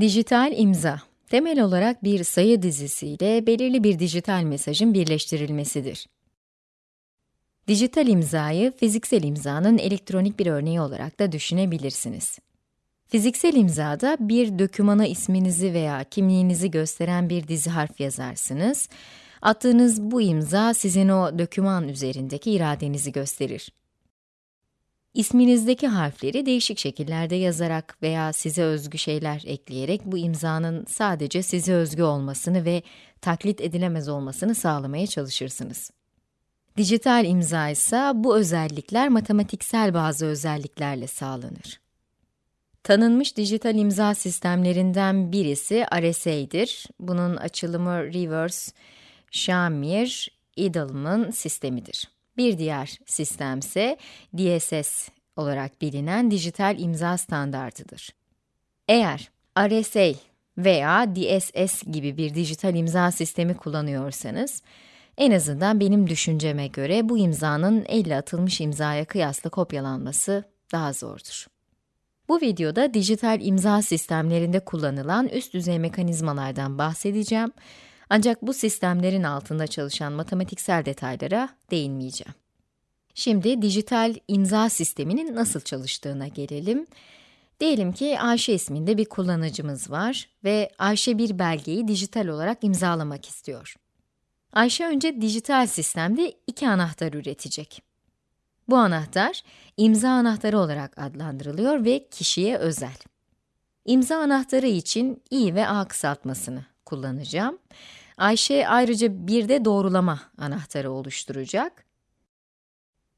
Dijital imza, temel olarak bir sayı dizisiyle belirli bir dijital mesajın birleştirilmesidir. Dijital imzayı, fiziksel imzanın elektronik bir örneği olarak da düşünebilirsiniz. Fiziksel imzada bir dökümana isminizi veya kimliğinizi gösteren bir dizi harf yazarsınız. Attığınız bu imza sizin o döküman üzerindeki iradenizi gösterir. İsminizdeki harfleri değişik şekillerde yazarak veya size özgü şeyler ekleyerek bu imzanın sadece size özgü olmasını ve taklit edilemez olmasını sağlamaya çalışırsınız. Dijital imza ise bu özellikler matematiksel bazı özelliklerle sağlanır. Tanınmış dijital imza sistemlerinden birisi RSA'dir. Bunun açılımı Reverse Shamir Edelman sistemidir. Bir diğer sistem ise DSS olarak bilinen dijital imza standartıdır. Eğer RSA veya DSS gibi bir dijital imza sistemi kullanıyorsanız, en azından benim düşünceme göre bu imzanın elle atılmış imzaya kıyasla kopyalanması daha zordur. Bu videoda dijital imza sistemlerinde kullanılan üst düzey mekanizmalardan bahsedeceğim ancak bu sistemlerin altında çalışan matematiksel detaylara değinmeyeceğim. Şimdi dijital imza sisteminin nasıl çalıştığına gelelim. Diyelim ki Ayşe isminde bir kullanıcımız var ve Ayşe bir belgeyi dijital olarak imzalamak istiyor. Ayşe önce dijital sistemde iki anahtar üretecek. Bu anahtar, imza anahtarı olarak adlandırılıyor ve kişiye özel. İmza anahtarı için i ve a kısaltmasını kullanacağım. Ayşe ayrıca bir de doğrulama anahtarı oluşturacak.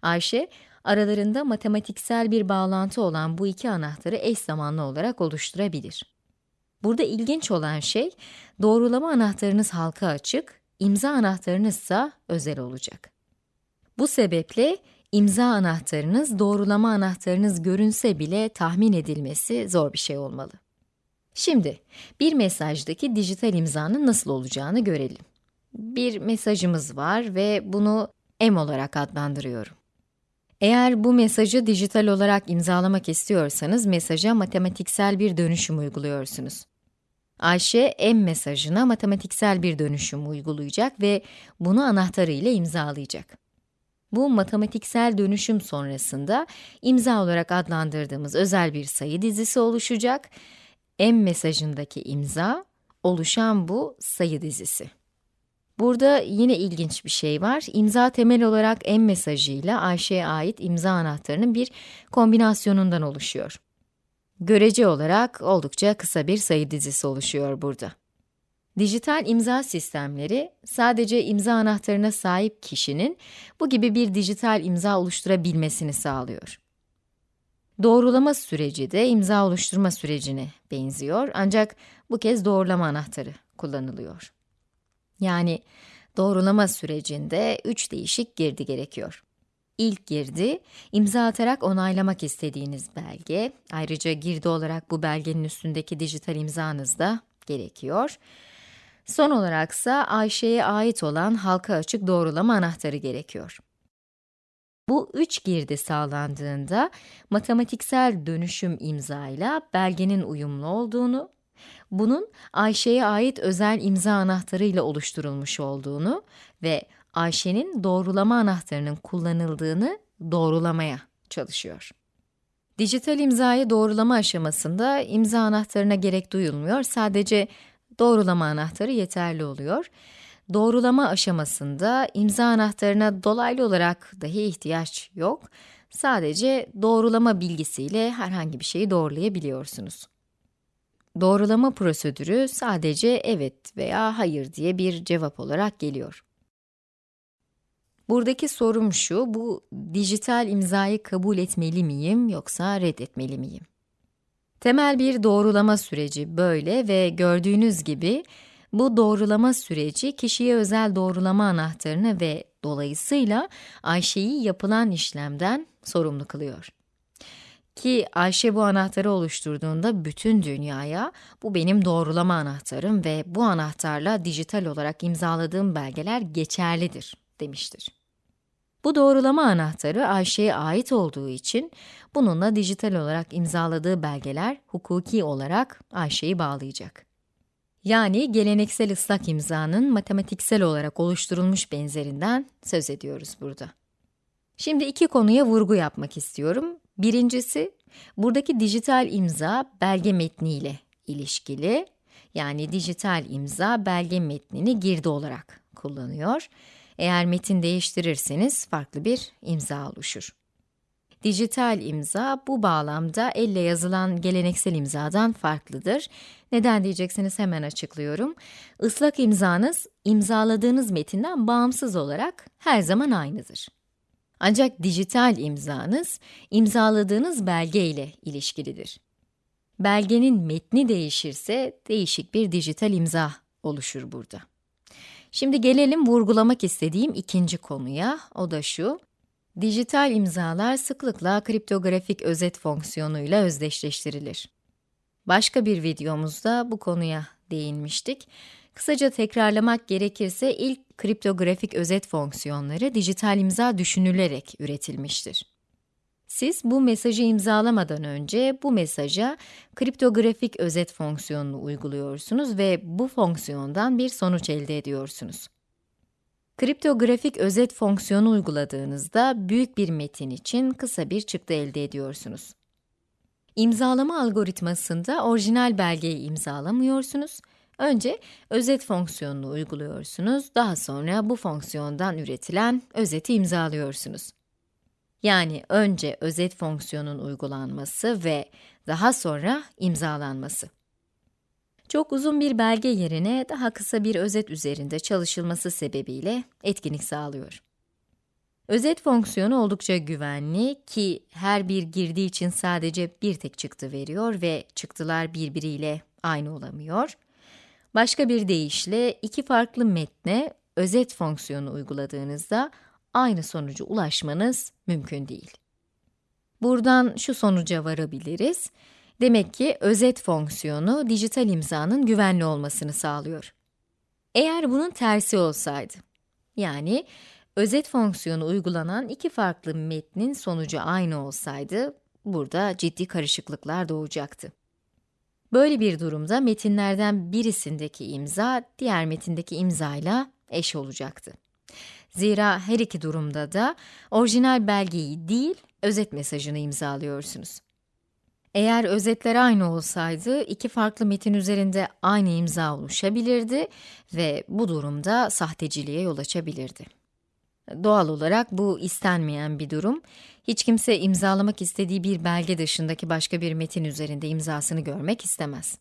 Ayşe, aralarında matematiksel bir bağlantı olan bu iki anahtarı eş zamanlı olarak oluşturabilir. Burada ilginç olan şey, doğrulama anahtarınız halka açık, imza anahtarınız ise özel olacak. Bu sebeple imza anahtarınız, doğrulama anahtarınız görünse bile tahmin edilmesi zor bir şey olmalı. Şimdi, bir mesajdaki dijital imzanın nasıl olacağını görelim. Bir mesajımız var ve bunu M olarak adlandırıyorum. Eğer bu mesajı dijital olarak imzalamak istiyorsanız, mesaja matematiksel bir dönüşüm uyguluyorsunuz. Ayşe, M mesajına matematiksel bir dönüşüm uygulayacak ve bunu anahtarı ile imzalayacak. Bu matematiksel dönüşüm sonrasında imza olarak adlandırdığımız özel bir sayı dizisi oluşacak M mesajındaki imza, oluşan bu sayı dizisi. Burada yine ilginç bir şey var. İmza temel olarak M mesajıyla Ayşe'ye ait imza anahtarının bir kombinasyonundan oluşuyor. Görece olarak oldukça kısa bir sayı dizisi oluşuyor burada. Dijital imza sistemleri, sadece imza anahtarına sahip kişinin bu gibi bir dijital imza oluşturabilmesini sağlıyor. Doğrulama süreci de imza oluşturma sürecine benziyor ancak bu kez doğrulama anahtarı kullanılıyor. Yani doğrulama sürecinde üç değişik girdi gerekiyor. İlk girdi, imza atarak onaylamak istediğiniz belge, ayrıca girdi olarak bu belgenin üstündeki dijital imzanız da gerekiyor. Son olaraksa Ayşe'ye ait olan halka açık doğrulama anahtarı gerekiyor. Bu üç girdi sağlandığında matematiksel dönüşüm imzayla belgenin uyumlu olduğunu, bunun Ayşe'ye ait özel imza anahtarı ile oluşturulmuş olduğunu ve Ayşe'nin doğrulama anahtarının kullanıldığını doğrulamaya çalışıyor. Dijital imzayı doğrulama aşamasında imza anahtarına gerek duyulmuyor, sadece doğrulama anahtarı yeterli oluyor. Doğrulama aşamasında imza anahtarına dolaylı olarak dahi ihtiyaç yok. Sadece doğrulama bilgisiyle herhangi bir şeyi doğrulayabiliyorsunuz. Doğrulama prosedürü sadece evet veya hayır diye bir cevap olarak geliyor. Buradaki sorum şu, bu dijital imzayı kabul etmeli miyim yoksa reddetmeli miyim? Temel bir doğrulama süreci böyle ve gördüğünüz gibi bu doğrulama süreci kişiye özel doğrulama anahtarını ve dolayısıyla Ayşe'yi yapılan işlemden sorumlu kılıyor. Ki Ayşe bu anahtarı oluşturduğunda bütün dünyaya bu benim doğrulama anahtarım ve bu anahtarla dijital olarak imzaladığım belgeler geçerlidir demiştir. Bu doğrulama anahtarı Ayşe'ye ait olduğu için bununla dijital olarak imzaladığı belgeler hukuki olarak Ayşe'yi bağlayacak. Yani geleneksel ıslak imzanın matematiksel olarak oluşturulmuş benzerinden söz ediyoruz burada. Şimdi iki konuya vurgu yapmak istiyorum. Birincisi, buradaki dijital imza belge metniyle ilişkili. Yani dijital imza belge metnini girdi olarak kullanıyor. Eğer metin değiştirirseniz farklı bir imza oluşur. Dijital imza bu bağlamda elle yazılan geleneksel imzadan farklıdır. Neden diyeceksiniz hemen açıklıyorum. Islak imzanız imzaladığınız metinden bağımsız olarak her zaman aynıdır. Ancak dijital imzanız imzaladığınız belge ile ilişkilidir. Belgenin metni değişirse değişik bir dijital imza oluşur burada. Şimdi gelelim vurgulamak istediğim ikinci konuya, o da şu. Dijital imzalar sıklıkla kriptografik özet fonksiyonuyla özdeşleştirilir. Başka bir videomuzda bu konuya değinmiştik. Kısaca tekrarlamak gerekirse ilk kriptografik özet fonksiyonları dijital imza düşünülerek üretilmiştir. Siz bu mesajı imzalamadan önce bu mesaja kriptografik özet fonksiyonunu uyguluyorsunuz ve bu fonksiyondan bir sonuç elde ediyorsunuz. Kriptografik özet fonksiyonu uyguladığınızda büyük bir metin için kısa bir çıktı elde ediyorsunuz. İmzalama algoritmasında orijinal belgeyi imzalamıyorsunuz. Önce özet fonksiyonunu uyguluyorsunuz, daha sonra bu fonksiyondan üretilen özeti imzalıyorsunuz. Yani önce özet fonksiyonun uygulanması ve daha sonra imzalanması. Çok uzun bir belge yerine daha kısa bir özet üzerinde çalışılması sebebiyle etkinlik sağlıyor. Özet fonksiyonu oldukça güvenli ki her bir girdi için sadece bir tek çıktı veriyor ve çıktılar birbiriyle aynı olamıyor. Başka bir deyişle iki farklı metne özet fonksiyonu uyguladığınızda aynı sonuca ulaşmanız mümkün değil. Buradan şu sonuca varabiliriz. Demek ki özet fonksiyonu dijital imzanın güvenli olmasını sağlıyor. Eğer bunun tersi olsaydı, yani özet fonksiyonu uygulanan iki farklı metnin sonucu aynı olsaydı, burada ciddi karışıklıklar doğacaktı. Böyle bir durumda metinlerden birisindeki imza, diğer metindeki imzayla eş olacaktı. Zira her iki durumda da orijinal belgeyi değil, özet mesajını imzalıyorsunuz. Eğer özetler aynı olsaydı, iki farklı metin üzerinde aynı imza oluşabilirdi ve bu durumda sahteciliğe yol açabilirdi. Doğal olarak bu istenmeyen bir durum. Hiç kimse imzalamak istediği bir belge dışındaki başka bir metin üzerinde imzasını görmek istemez.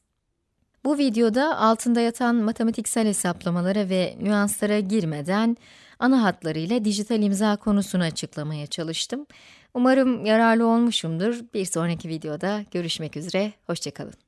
Bu videoda altında yatan matematiksel hesaplamalara ve nüanslara girmeden ana hatlarıyla dijital imza konusunu açıklamaya çalıştım. Umarım yararlı olmuşumdur. Bir sonraki videoda görüşmek üzere, hoşçakalın.